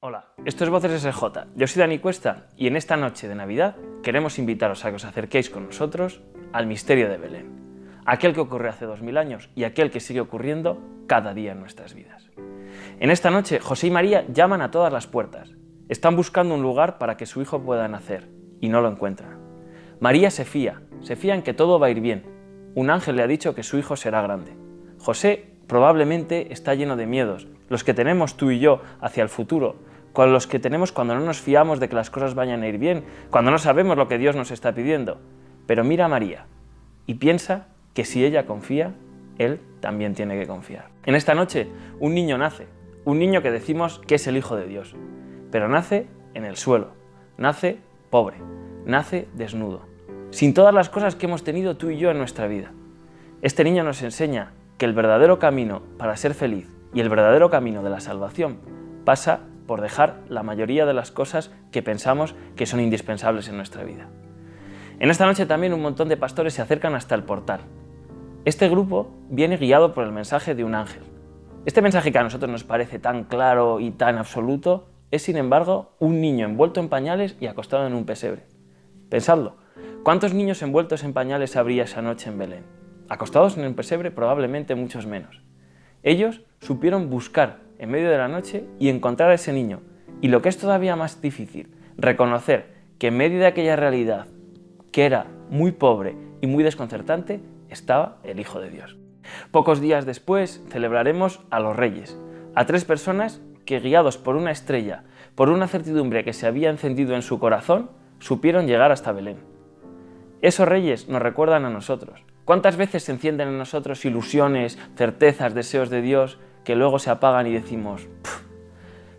Hola, esto es Voces SJ, yo soy Dani Cuesta y en esta noche de Navidad queremos invitaros a que os acerquéis con nosotros al misterio de Belén, aquel que ocurrió hace 2000 años y aquel que sigue ocurriendo cada día en nuestras vidas. En esta noche José y María llaman a todas las puertas, están buscando un lugar para que su hijo pueda nacer y no lo encuentran. María se fía, se fía en que todo va a ir bien, un ángel le ha dicho que su hijo será grande. José probablemente está lleno de miedos, los que tenemos tú y yo hacia el futuro, con los que tenemos cuando no nos fiamos de que las cosas vayan a ir bien, cuando no sabemos lo que Dios nos está pidiendo. Pero mira a María y piensa que si ella confía, Él también tiene que confiar. En esta noche un niño nace, un niño que decimos que es el Hijo de Dios, pero nace en el suelo, nace pobre, nace desnudo, sin todas las cosas que hemos tenido tú y yo en nuestra vida. Este niño nos enseña que el verdadero camino para ser feliz y el verdadero camino de la salvación pasa por dejar la mayoría de las cosas que pensamos que son indispensables en nuestra vida. En esta noche también un montón de pastores se acercan hasta el portal. Este grupo viene guiado por el mensaje de un ángel. Este mensaje que a nosotros nos parece tan claro y tan absoluto es sin embargo un niño envuelto en pañales y acostado en un pesebre. Pensadlo, ¿cuántos niños envueltos en pañales habría esa noche en Belén? Acostados en un pesebre probablemente muchos menos. Ellos supieron buscar en medio de la noche y encontrar a ese niño. Y lo que es todavía más difícil, reconocer que en medio de aquella realidad, que era muy pobre y muy desconcertante, estaba el Hijo de Dios. Pocos días después celebraremos a los Reyes, a tres personas que guiados por una estrella, por una certidumbre que se había encendido en su corazón, supieron llegar hasta Belén. Esos reyes nos recuerdan a nosotros. ¿Cuántas veces se encienden en nosotros ilusiones, certezas, deseos de Dios que luego se apagan y decimos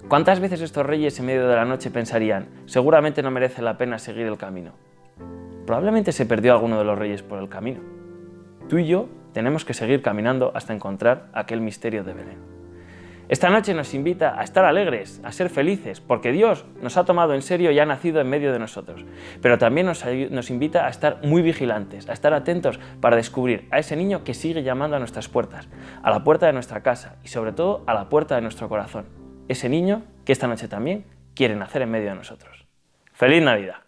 ¿Cuántas veces estos reyes en medio de la noche pensarían seguramente no merece la pena seguir el camino? Probablemente se perdió alguno de los reyes por el camino. Tú y yo tenemos que seguir caminando hasta encontrar aquel misterio de Belén. Esta noche nos invita a estar alegres, a ser felices, porque Dios nos ha tomado en serio y ha nacido en medio de nosotros. Pero también nos, invita a estar muy vigilantes, a estar atentos para descubrir a ese niño que sigue llamando a nuestras puertas, a la puerta de nuestra casa y sobre todo a la puerta de nuestro corazón. Ese niño que esta noche también quiere nacer en medio de nosotros. ¡Feliz Navidad!